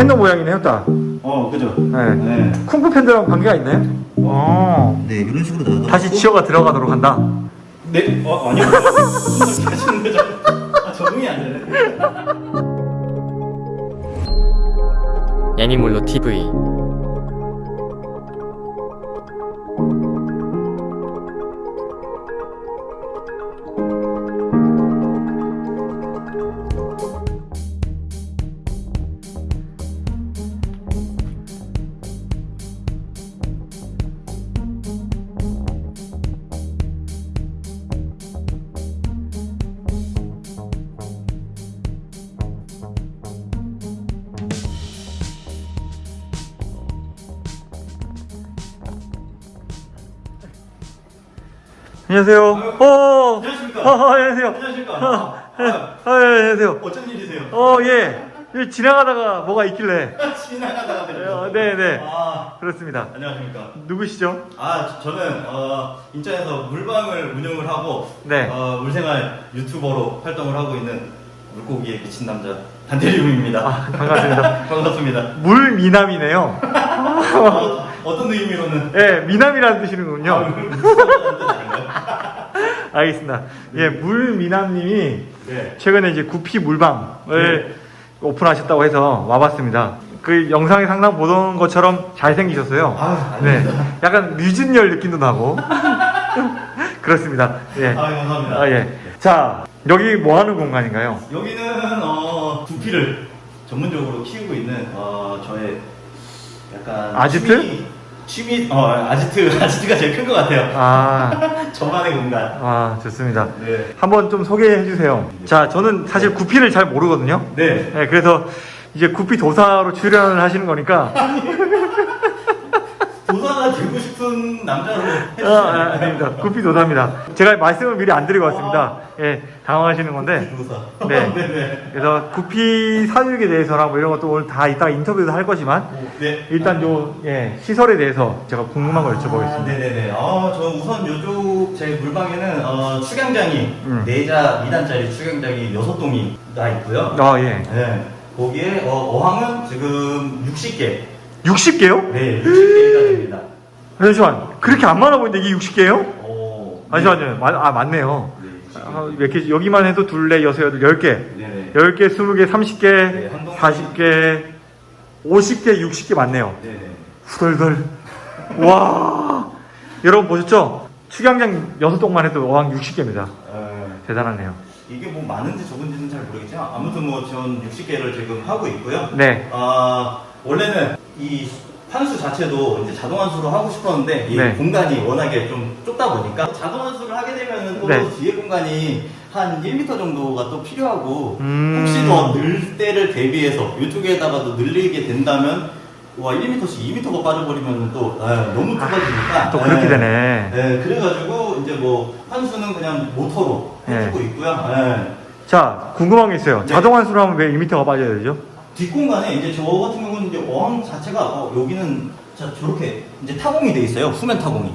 팬더 모양이네요, 딱. 어, 그죠? 네. 네. 쿵푸 팬더랑 관계가 있네. 어. 네, 이런 식으로 나가. 다시 지어가 들어가도록 한다. 네, 어, 아니요. 무슨 소리 하시는 거죠? 아, 적응이 안 되네. 애니몰로 TV 안녕하세요. 어. 안녕하십니까? 어, 안녕하세요. 안녕하십니까? 어, 예. 아, 어, 예, 안녕하세요. 어쩐 일이세요? 어, 예. 여기 지나가다가 뭐가 있길래. 지나가다가 어, 네, 네. 아, 그렇습니다. 안녕하십니까? 누구시죠? 아, 저- 저는 어, 인천에서 물방을 운영을 하고 네. 어, 물생활 유튜버로 활동을 하고 있는 물고기에 미친 남자 단테리움입니다. 아, 반갑습니다. 반갑습니다. 물 미남이네요. 어, 어떤 의미로는 예, 미남이라는 뜻이는군요. 아? 알겠습니다. 예, 물 미남님이 네. 최근에 이제 구피 물방을 오픈하셨다고 해서 와봤습니다. 그 영상에 상당 보던 것처럼 잘생기셨어요. 아, 네. 약간 류준열 느낌도 나고. 그렇습니다. 예. 아, 감사합니다. 아, 예. 자, 여기 뭐 하는 공간인가요? 여기는 어, 두피를 전문적으로 키우고 있는 어, 저의 약간 아지트? 취미, 어 아지트 아지트가 제일 큰 것 같아요. 아, 저만의 공간. 아, 좋습니다. 네. 한번 좀 소개해 주세요. 자, 저는 사실 구피를 잘 모르거든요. 네. 네, 그래서 이제 구피 도사로 출연을 하시는 거니까 도사가 되고 싶은 남자로 아. 아, 아닙니다. 구피 도사입니다. 제가 말씀을 미리 안 드리고 왔습니다. 예, 당황하시는 건데. 네. 네네. 그래서 구피 사육에 대해서랑 뭐 이런 것도 오늘 다 이따가 인터뷰도 할 거지만 네. 일단 요 예, 시설에 대해서 제가 궁금한 걸 아, 여쭤보겠습니다. 네네네. 어, 저 우선 요쪽 제 물방에는 어, 축양장이 음. 네자 2단짜리 축양장이 6동이가 있고요. 아, 예. 네. 거기에 어, 어항은 지금 60개. 60개요? 네, 60개가 됩니다. 잠시만. 그렇게 안 많아 보이는데 이게 60개예요? 오. 잠시만요. 마- 아, 맞네요. 네, 아, 몇 개, 여기만 해도 둘레, 여섯, 여덟, 열 개. 네네. 10개, 20개, 30개, 네, 한 동네. 40개, 50개, 60개 맞네요. 네네. 후덜덜. 와. 여러분 보셨죠? 축양장 6동만 해도 어항 60개입니다. 어, 대단하네요. 이게 뭐 많은지 적은지는 잘 모르겠지만 아무튼 뭐 전 60개를 지금 하고 있고요. 네. 아 원래는 이 환수 자체도 이제 자동 환수로 하고 싶었는데 이 네. 공간이 워낙에 좀 좁다 보니까 자동 환수를 하게 되면 또 네. 뒤에 공간이 한 1m 정도가 또 필요하고 음. 혹시 더 늘 때를 대비해서 이쪽에다가도 늘리게 된다면 와 1m씩 2m가 빠져버리면 또 아, 너무 좁아지니까 또 그렇게 네. 되네. 네, 그래가지고 이제 뭐 환수는 그냥 모터로 해주고 네. 있고요. 네. 자, 궁금한 게 있어요. 네. 자동 환수로 하면 왜 2m가 빠져야 되죠? 뒷공간에 이제 저 같은 경우는 이제 어항 자체가 어, 여기는 자 저렇게 이제 타공이 돼 있어요. 후면 타공이.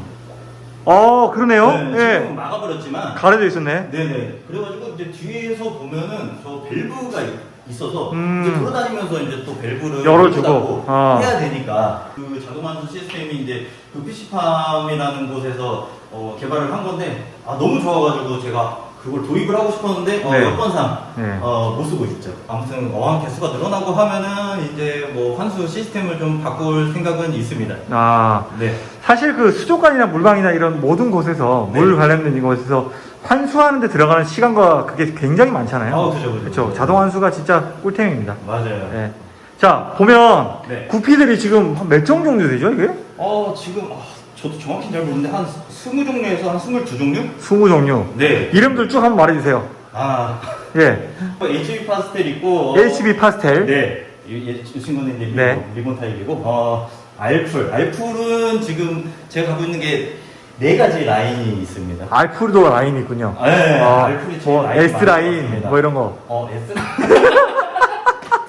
어, 그러네요. 네, 예. 지금 막아버렸지만. 가려져 있었네. 네네. 그래가지고 이제 뒤에서 보면은 저 밸브가 있- 있어서 음. 이제 돌아다니면서 이제 또 밸브를 열어주고. 아. 해야 되니까 그 자동환수 시스템이 이제 그 PC팜이라는 곳에서 어, 개발을 한 건데 아 너무 좋아가지고 제가 그걸 도입을 하고 싶었는데 어, 네. 여건상 네. 어, 못 쓰고 있죠. 아무튼 어항 개수가 늘어나고 하면은 이제 뭐 환수 시스템을 좀 바꿀 생각은 있습니다. 아, 네. 사실 그 수족관이나 물방이나 이런 모든 곳에서 네. 물 관련된 이곳에서 환수하는데 들어가는 시간과 그게 굉장히 많잖아요. 아, 그죠, 그죠. 그렇죠. 자동 환수가 진짜 꿀템입니다. 맞아요. 예. 자, 보면 네. 구피들이 지금 몇 종 정도 되죠, 이게? 어 지금 아, 저도 정확히 잘 모르는데 한 20종류에서 한 22종류? 20종류. 네. 이름들 쭉 한번 말해 주세요. 아, 예. HB 파스텔 있고 어, HB 파스텔. 네. 이, 이, 이 친구는 이제 리본, 네. 리본 타입이고 어, 알풀. 알풀은 지금 제가 갖고 있는 게 네 가지 라인이 있습니다. 알풀도 라인이 있군요. 네, 어, 알풀이 제일 뭐 S 라인. 뭐 이런 거. 어, S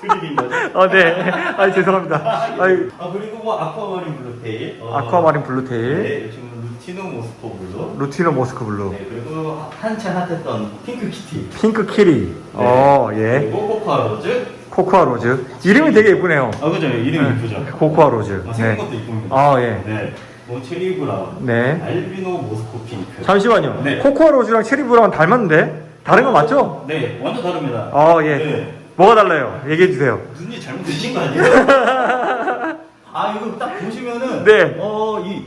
드립인 거죠? 어, 네. 아, 죄송합니다. 아이, 아 그리고 뭐 aquamarine blue tail 어, aquamarine blue tail, 네, 지금 lutino Moscow blue lutino Moscow blue, 네, 그리고 한참 핫했던 pink kitty pink kitty. 네. 어, 예. 그리고 cocoa rose Cocoa rose. 이름이 되게 예쁘네요. 아 그죠 이름이 네. 이쁘죠. Cocoa rose. 아, 생긴 네. 것도 이쁩니다. 아, 예. 네. 뭐 cherry brown, 네. albino Moscow pink. 잠시만요. 네. cocoa rose랑 cherry brown 닮았는데? 다른 거 맞죠? 네, 완전 다릅니다. 아, 예. 네. 뭐가 달라요? 얘기해 주세요. 눈이 잘못되신 거 아니에요? 아 이거 딱 보시면은 네. 어이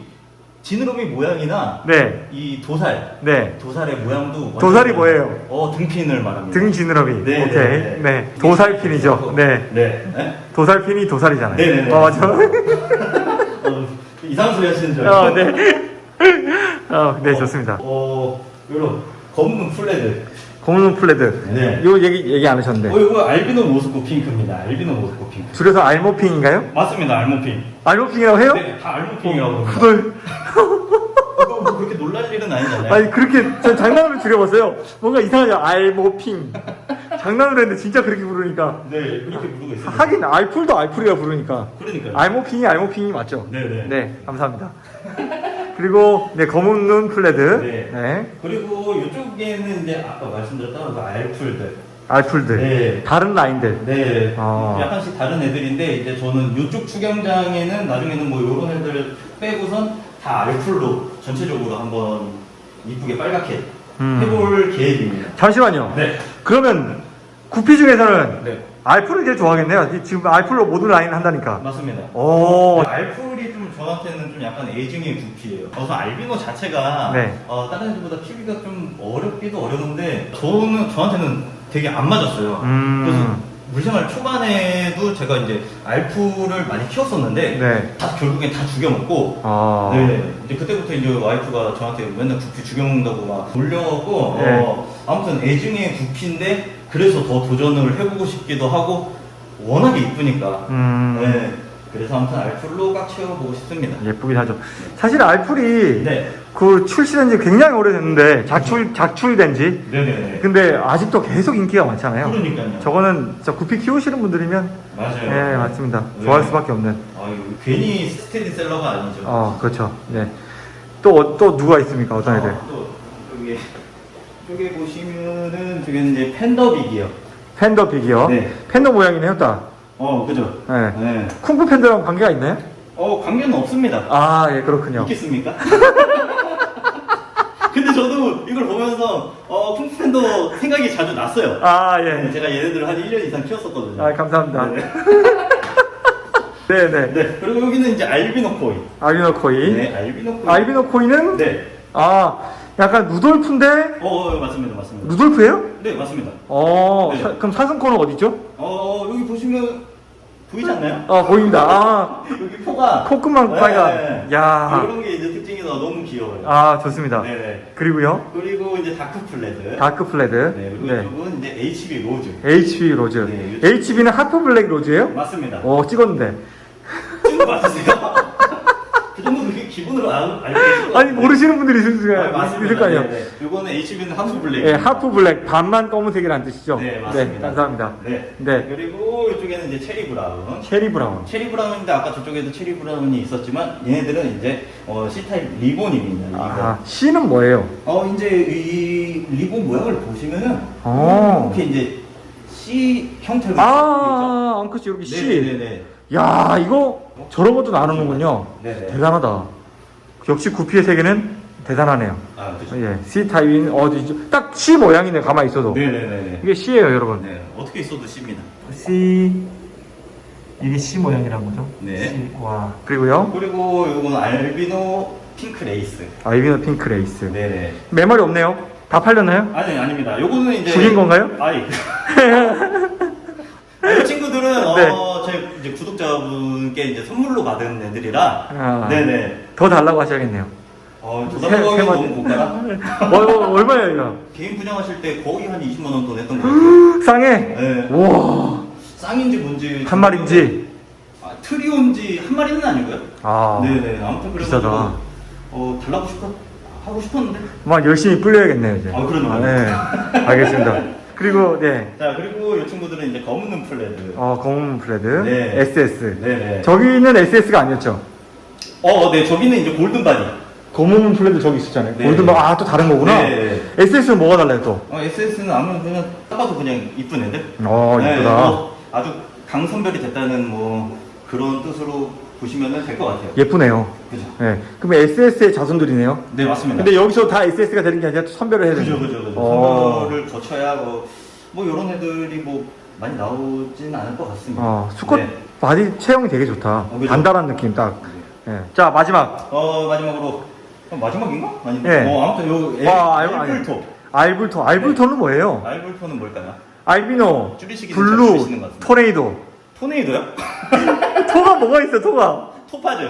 지느러미 모양이나 네. 이 dorsal 네. dorsal의 모양도 dorsal이 뭐예요? 어 등 fin을 말합니다. 등 지느러미. 네, 오케이. 네, 네. 네. dorsal fin이죠. 네. 네. 네? dorsal fin이 dorsal이잖아요. 네, 네, 네. 어, 맞아. 어, 이상한 소리 하시는 줄 어, 알고. 네. 어, 네, 좋습니다. 어, 요런 검은 full red. 공룡 full red. 네. 요 얘기, 얘기 안 하셨는데. 어, 이거 albino Moscow pink입니다. albino Moscow pink. 줄여서 알모핑인가요? 맞습니다, 알모핑. 알모핑이라고 해요? 네, 다 알모핑이라고 합니다. 후덜. 이거 뭐 그렇게 놀랄 일은 아니잖아요. 아니, 그렇게, 전 장난으로 줄여봤어요. 뭔가 이상하죠? 알모핑. 장난으로 했는데 진짜 그렇게 부르니까. 네, 그렇게 부르고 있습니다. 하긴, 알풀도 알풀이라 부르니까. 그러니까요. 알모핑이 알모핑이 맞죠? 네 네. 네, 감사합니다. 그리고, 네, 검은 눈 플레드. 네. 네. 그리고 이쪽에는 이제 아까 말씀드렸던 그 알풀들. 알풀들. 네. 다른 라인들. 네. 어. 약간씩 다른 애들인데 이제 저는 이쪽 추경장에는 나중에는 뭐 이런 애들 빼고선 다 알풀로 전체적으로 한번 이쁘게 빨갛게 음. 해볼 계획입니다. 잠시만요. 네. 그러면, 구피 중에서는 네. 알풀을 제일 좋아하겠네요. 이- 지금 알풀로 모든 라인 한다니까. 맞습니다. 오. 알풀이 좀 저한테는 좀 약간 애증의 구피예요. 우선 알비노 자체가 네. 어, 다른 애들보다 키우기가 좀 어렵기도 어려운데 저는 저한테는 되게 안 맞았어요. 음. 그래서 물생활 초반에도 제가 이제 알풀을 많이 키웠었는데 네. 다 결국엔 다 죽여먹고 아. 네. 이제 그때부터 이제 와이프가 저한테 맨날 구피 죽여먹는다고 막 놀려갖고 네. 어, 아무튼 애증의 구피인데 그래서 더 도전을 해보고 싶기도 하고 워낙에 이쁘니까 음. 네. 그래서 아무튼 알풀로 꽉 채워보고 싶습니다. 예쁘긴 하죠. 사실 알풀이 네. 그 출시된 지 굉장히 오래됐는데 작출 작출된 지 네네네. 근데 아직도 계속 인기가 많잖아요. 그러니까요. 저거는 진짜 구피 키우시는 분들이면 맞아요. 네 맞습니다. 네. 좋아할 수밖에 없는. 아유, 괜히 스테디셀러가 아니죠. 어 그렇죠. 네. 또또 누가 있습니까? 어떤 애들? 어, 또 여기 쪽에 보시면은 저게 이제 팬더 빅이요. Panda big C요. 네. 팬더 모양이네요, 딱. 어, 그죠? 네. 네. 쿵푸 팬더랑 관계가 있나요? 어, 관계는 없습니다. 아, 예, 그렇군요. 있겠습니까? 근데 저도 이걸 보면서 어, 쿵푸 팬더 생각이 자주 났어요. 아, 네, 예. 제가 얘네들을 한 1년 이상 키웠었거든요. 아, 감사합니다. 네. 네, 네. 네. 그리고 여기는 이제 albino koi. albino koi. 네, albino koi. albino koi는 네. 아, 약간 루돌프인데 어, 어, 맞습니다. 맞습니다. 루돌프예요? 네, 맞습니다. 어, 네. 사- 그럼 사슴코는 어디죠? 어, 여기 보시면 보이지 않나요? 아, 보입니다. 아, 여기 포가 콧구멍 빨간. 네. 야. 이런 게 이제 특징이 너무 귀여워요. 아, 좋습니다. 네네. 그리고요, 그리고 이제 dark full red. dark full red. 네, 그리고 네. 이쪽은 이제 HB rose. HB rose. 네, HB는 half black rose예요? 맞습니다. 어, 찍었는데. 친구 맞으세요? 알- 알고 계실 것 아니. 모르시는 분들이 있을, 수- 아, 맞습니다. 있을 거 아니에요. 네, 네. 요거는 HB는 half black. 예, half black 반만 검은색이라는 뜻이죠? 네, 맞습니다. 감사합니다. 네. 네. 그리고 이쪽에는 이제 cherry brown. cherry brown. cherry brown인데 아까 저쪽에도 cherry brown이 있었지만 얘네들은 이제 어, C타입 리본입니다. 이거. 아, C는 뭐예요? 어 이제 이 리본 모양을 보시면은 어. 이렇게 이제 C 형태로 아, 앙크씨 이렇게. C. 네네네. 야, 이거 저런 것도 나누는군요. 네네. 대단하다. 역시 구피의 세계는 대단하네요. 아 그렇죠. 예, C 타입인 어디죠? 딱 C 모양이네, 가만히 있어도. 네네네네. 이게 C예요, 여러분. 네 어떻게 있어도 C입니다. C. 이게 C 모양이란 거죠? 네. C. 와. 그리고요, 그리고 요건 albino pink lace. albino pink lace. 네네. 몇 마리 없네요? 다 팔렸나요? 아니 아닙니다. 요거는 이제 죽인 건가요? 아니. 이 친구들은 네. 어, 제 이제 구독자분께 이제 선물로 받은 애들이라. 아. 네네. 더 달라고 하셔야겠네요. 어, 세- 도달하기 세 너무. 고가라. 어, 어, 얼마예요, 이거? 개인 분양하실 때 거의 한 20만 원돈 했던 거 같아요. 쌍에? 네. 와. 쌍인지 뭔지 한 마리인지? 아, 트리온지 한 마리는 아니고요. 아. 네네. 아무튼 그래가지고 비싸다. 어 달라고 싶어 하고 싶었는데. 막 열심히 불려야겠네요, 이제. 아, 그러네요. 네. 알겠습니다. 그리고, 네. 자 그리고 이 친구들은 이제 검은 눈 full red. 어, 검은 full red. 네. SS. 네네. 저기는 SS가 아니었죠? 어, 네 저기는 이제 golden body. 검은 full red 저기 있었잖아요. 네. 골드바, 아, 또 다른 거구나. 네. SS는 뭐가 달라요, 또? 어, SS는 아무 그냥 딱 봐도 그냥 이쁜 애들. 어, 네, 이쁘다. 뭐 아주 강선별이 됐다는 뭐 그런 뜻으로 보시면 될 것 같아요. 예쁘네요. 그죠? 예. 그럼 SS의 자손들이네요. 네, 맞습니다. 근데 여기서 다 SS가 되는 게 아니라 또 선별을 해야 되는 그죠, 그죠, 그죠. 어. 선별을 거쳐야 뭐, 뭐 이런 애들이 뭐 많이 나오진 않을 것 같습니다. 어, 수컷 네. body 체형이 되게 좋다. 어? 단단한 느낌 딱. 예. 자, 마지막. 어 마지막으로 어, 마지막인가? 아니, 네. 뭐 아무튼 요 엘, 아, 알- 알- 알블토. 알블토. 알블토는 뭐예요? 알블토는 뭘까요? albino, blue. 토네이도. 토네이도요? 토가 뭐가 있어, 토가? 토파즈.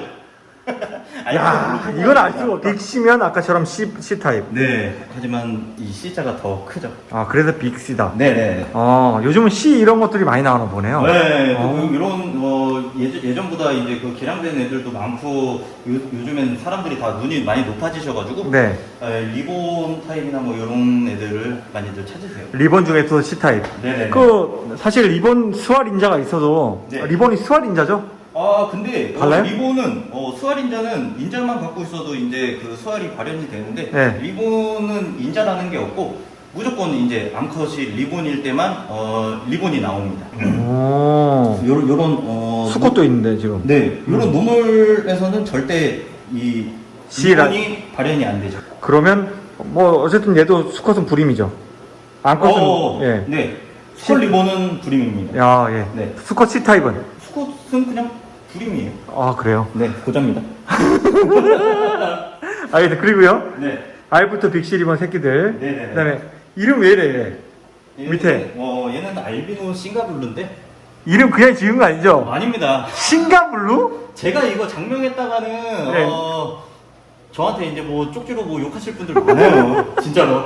야, 이건 알. 수가 없 big C면 아까처럼 C, C타입. 네. 하지만 이 C자가 더 크죠. 아, 그래서 big C다. 네네. 어, 요즘은 C 이런 것들이 많이 나오나 보네요. 네, 또 어. 그 이런 어, 예전, 예전보다 이제 그 개량된 애들도 많고 요, 요즘엔 사람들이 다 눈이 많이 높아지셔가지고 네. 에, 리본 타입이나 뭐 이런 애들을 많이들 찾으세요. 리본 중에서 C타입. 네네. 그, 사실 리본 swallow 인자가 있어도, 네. 리본이 swallow 인자죠? 아 근데 어, 달라요? 리본은 어, swallow 인자는 인자만 갖고 있어도 이제 그 swallow이 발현이 되는데 네. 리본은 인자라는 게 없고 무조건 이제 암컷이 리본일 때만 어, 리본이 나옵니다. 오. 요런 요런 어, 수컷도 있는데, 지금. 네, 이런 normal에서는 절대 이 리본이 발현이 안 되죠. 그러면, 뭐, 어쨌든 얘도 수컷은 불임이죠. 암컷은, 어, 예. 네, 수컷 리본은 불임입니다. 야, 예. 네. 수컷 C타입은? 수컷은 그냥 불임이에요. 아, 그래요? 네, 고자입니다. 알겠습니다. 그리고요. 네, 알부터 빅시 리본 새끼들. 네네네. 그 다음에, 이름 왜 이래, 얘? 밑에. 어, 얘는 알비노 싱가블루인데 이름 그냥 지은 거 아니죠? 아닙니다. 싱가블루? 제가 이거 장명했다가는 네. 어, 저한테 이제 뭐 쪽지로 뭐 욕하실 분들 많아요. 진짜로.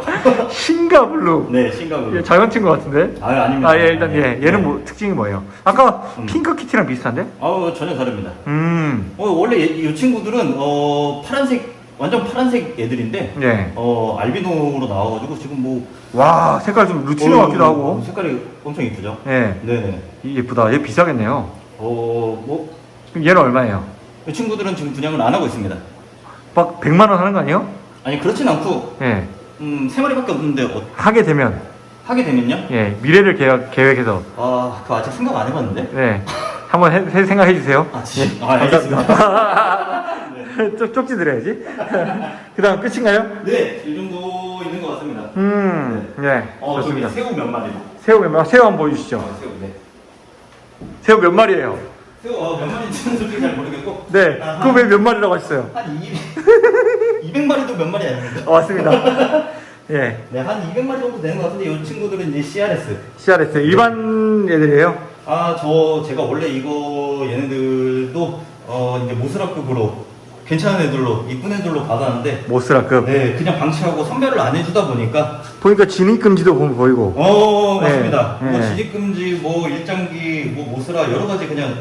싱가블루. 네, 싱가블루. 예, 잘못 친것 같은데? 아, 아닙니다. 아, 예, 일단, 예. 얘는 네. 뭐, 특징이 뭐예요? 아까 음. 핑크 키티랑 비슷한데? 아우 전혀 다릅니다. 음, 어, 원래 얘- 이 친구들은 어, 파란색 완전 파란색 애들인데 예. 어, 알비노로 나와가지고 지금 뭐 와, 색깔 좀 lutino 어, 같기도 하고. 색깔이 엄청 이쁘죠. 예. 네. 이- 예쁘다. 얘 비싸겠네요. 어뭐 그럼 얘는 얼마예요? 이 친구들은 지금 분양을 안 하고 있습니다. 막 100만 원 하는 거 아니에요? 아니 그렇진 않고 예. 음 세 마리밖에 없는데 어, 하게 되면, 하게 되면요. 예. 미래를 계획, 계획해서, 아 그거 아직 생각 안 해봤는데. 예. 한번 해, 해- 생각해 주세요. 아, 지, 아 알겠습니다. 쪽, 쪽지 드려야지. 그 다음 끝인가요? 네, 이 정도 있는 것 같습니다. 음, 예. 어, 저기 좋습니다. 새우 몇 마리? 새우 몇 마리, 새우 한번 보여주시죠. 어, 새우, 네. 새우 몇 마리예요? 새우 어, 몇 마리인지는 솔직히 잘 모르겠고. 네. 아, 그거 왜 몇 마리라고 하셨어요? 한 200, 200마리도 몇 마리 아닙니다. 어, 맞습니다. 예. 네, 한 200마리 정도 되는 것 같은데 이 친구들은 이제 CRS. CRS. 일반 애들이에요? 아, 저 제가 원래 이거 얘네들도 어 이제 모스라급으로 괜찮은 애들로 이쁜 애들로 받았는데 모스라급. 네, 그냥 방치하고 선별을 안 해주다 보니까 보니까 진입금지도 보- 보이고. 어 네, 맞습니다. 뭐 네. 진입금지, 뭐 일장기, 뭐 모스라 여러 가지 그냥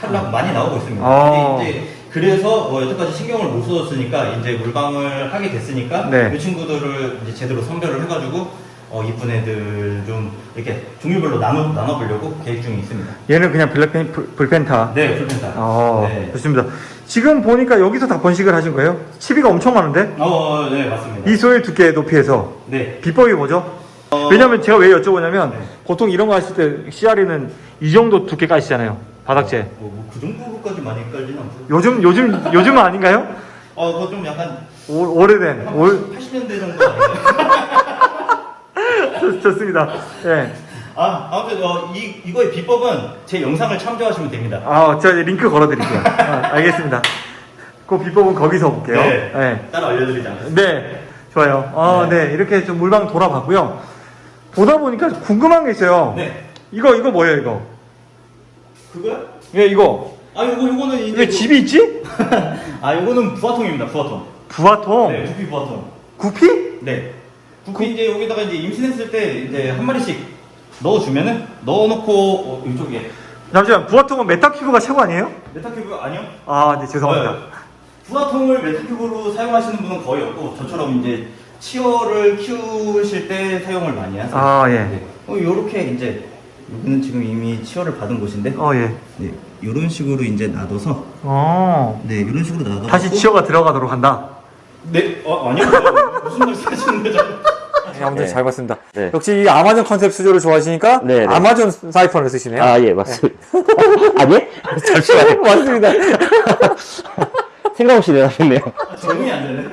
탈락 많이 나오고 있습니다. 어. 근데 이제 그래서 어, 여태까지 신경을 못 써줬으니까 이제 물방을 하게 됐으니까 네. 이 친구들을 이제 제대로 선별을 해가지고 어, 이쁜 애들 좀 이렇게 종류별로 나눠 나눠보려고 계획 중에 있습니다. 얘는 그냥 블랙펜, 불- 불펜타. 네, 풀펜타. 어, 네. 좋습니다. 지금 보니까 여기서 다 번식을 하신 거예요? 치비가 엄청 많은데? 어, 네, 맞습니다. 이 소일 두께 높이에서. 네. 비법이 뭐죠? 어, 왜냐면 제가 왜 여쭤보냐면, 네. 보통 이런 거 하실 때 CR이는 이 정도 두께 까시잖아요. 바닥재. 어, 뭐그 정도까지 많이 깔지는 않고. 요즘, 요즘, 요즘은 아닌가요? 어, 그거 좀 약간 오, 오래된, 한 올, 80년대 정도 아닌가요? 좋, 좋습니다. 예. 아, 아무튼 어, 이 이거의 비법은 제 영상을 참조하시면 됩니다. 아, 제가 링크 걸어 드릴게요. 아, 알겠습니다. 그 비법은 거기서 볼게요. 네. 네. 따로 알려드리지 않겠습니다. 네, 좋아요. 아, 네. 네. 이렇게 좀 물방 돌아봤고요. 보다 보니까 궁금한 게 있어요. 네. 이거, 이거 뭐예요, 이거? 그거요? 예, 이거. 아, 요거 요거는 이제 왜 그- 집이 있지? 아, 요거는 부화통입니다. 부화통. 부화통. 네, 구피 부화통. 구피? 네. 구피 이제 여기다가 이제 임신했을 때 이제 한 마리씩 넣어주면은 넣어놓고 어, 이쪽에 잠시만, 부화통은 메타큐브가 최고 아니에요? 메타큐브 아니요? 아, 네, 죄송합니다. 네. 부화통을 메타큐브로 사용하시는 분은 거의 없고 저처럼 이제 치어를 키우실 때 사용을 많이 하세요. 아, 예. 네. 어, 요렇게 이제 여기는 지금 이미 치어를 받은 곳인데 어, 예. 네, 이런 식으로 이제 놔둬서 어. 네, 이런 식으로 놔둬 다시 치어가 들어가도록 한다. 네, 어, 아니요. 무슨 말씀 하시는 거죠? 네. 아무튼 네. 잘 봤습니다. 네. 역시 이 아마존 컨셉 수조를 좋아하시니까 네, 네. 아마존 사이펀을 쓰시네요. 아, 예, 맞습니다. 아니? 잠시만요. 맞습니다. 생각 없이 내놨네요. 적응이 안 되네.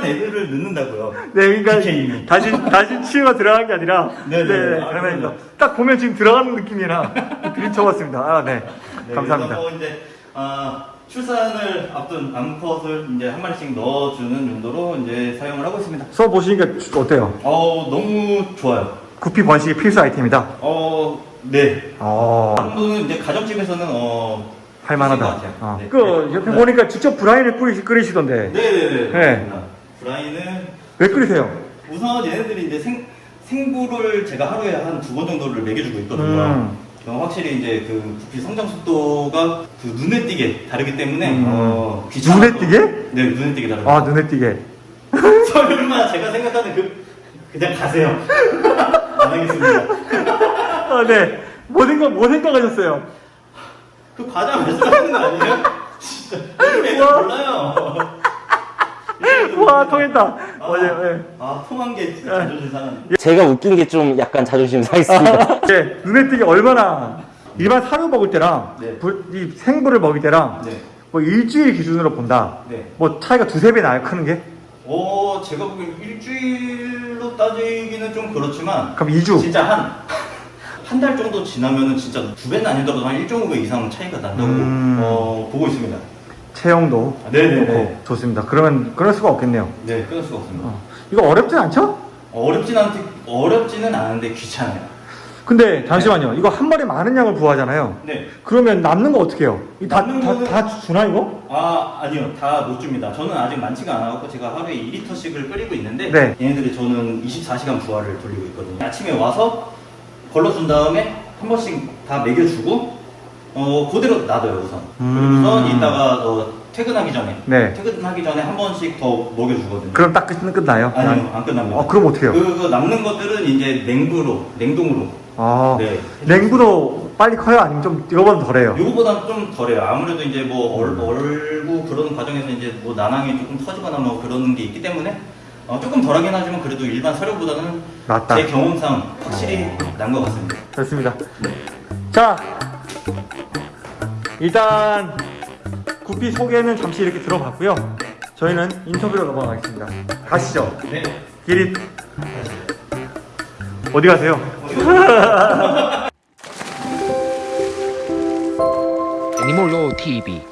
임신한 애들을 넣는다고요. 네, 그러니까 DK님이. 다시 다시 치유가 들어간 게 아니라 네, 네, 네. 아, 장난입니다. 그럼요. 딱 보면 지금 들어가는 느낌이라 들이쳐봤습니다. 아, 네, 네, 감사합니다. 뭐 이제 아, 출산을 앞둔 암컷을 이제 한 마리씩 넣어주는 용도로 이제 사용을 하고 있습니다. 수업 보시니까 어때요? 어 너무 좋아요. 구피 번식의 필수 아이템이다. 어 네. 어, 정도는 이제 가정집에서는 어 할만하다. 어. 네. 그 옆에 네. 보니까 직접 브라인을 끓이, 끓이시던데 네네네. 네. 브라이는 왜 끓이세요? 우선 얘네들이 이제 생 생부를 제가 하루에 한 두 번 정도를 먹여주고 있거든요. 음. 어, 확실히 이제 그 부피 성장 속도가 그 눈에 띄게 다르기 때문에 음. 어, 눈에 띄게? 네 눈에 띄게 다르고 아, 눈에 띄게. 설마 제가 생각하는 그 그냥 가세요 안 하겠습니다 아, 네. 뭐 생각, 뭐 생각하셨어요? 그 과자 말씀하시는 거 아니에요? 진짜. 몰라요 와, 통했다. 아, 맞아요, 네. 아 통한 게 진짜 자존심 상하네 제가 웃긴 게 좀 약간 자존심 상했습니다. 네, 눈에 띄게 얼마나 일반 사료 먹을 때랑 네. 불- 이 생불을 먹을 때랑 네. 뭐 일주일 기준으로 본다. 네. 뭐 차이가 두세 배 나요, 크는 게? 어 제가 보기엔 일주일로 따지기는 좀 그렇지만 그럼 2주. 진짜 한 한 달 정도 지나면은 진짜 두 배는 아니더라도 한 1.5배 이상 차이가 난다고 음. 어, 보고 있습니다. 체형도 아, 네네네. 좋고 좋습니다. 그러면 그럴 수가 없겠네요. 네, 끊을 수가 없습니다. 어. 이거 어렵진 않죠? 어렵진 않 어렵지는 않은데 귀찮아요. 근데 잠시만요. 이거 한 마리 많은 양을 부화하잖아요. 네. 그러면 남는 거 어떻게 해요? 이 다, 남는 다, 거는- 다 주나 이거? 아 아니요 다 못 줍니다. 저는 아직 많지가 않아갖고 제가 하루에 2리터씩을 끓이고 있는데 네. 얘네들이 저는 24시간 부화를 돌리고 있거든요. 아침에 와서 걸러준 다음에 한 번씩 다 먹여주고 어 그대로 놔둬요 우선. 음. 그리고서 이따가 어, 퇴근하기 전에 네. 퇴근하기 전에 한 번씩 더 먹여주거든요. 그럼 딱 끝, 끝나요? 아니요 안 끝납니다. 어, 그럼 어떻게 해요? 그, 그 남는 것들은 이제 냉부로 냉동으로 아, 네. 냉부도 빨리 커요? 아니면 좀 이거보다 덜해요? 요거보다 좀 덜해요. 아무래도 이제 뭐 얼, 얼고 그러는 과정에서 이제 뭐 난항이 조금 터지거나 뭐 그런 게 있기 때문에 어, 조금 덜하긴 하지만 그래도 일반 사료보다는 낫다. 제 경험상 확실히 어. 난것 같습니다. 좋습니다. 자, 일단 구피 소개는 잠시 이렇게 들어봤고요. 저희는 인터뷰로 넘어가겠습니다. 가시죠. 네. 길이 어디 가세요? 애니몰로 TV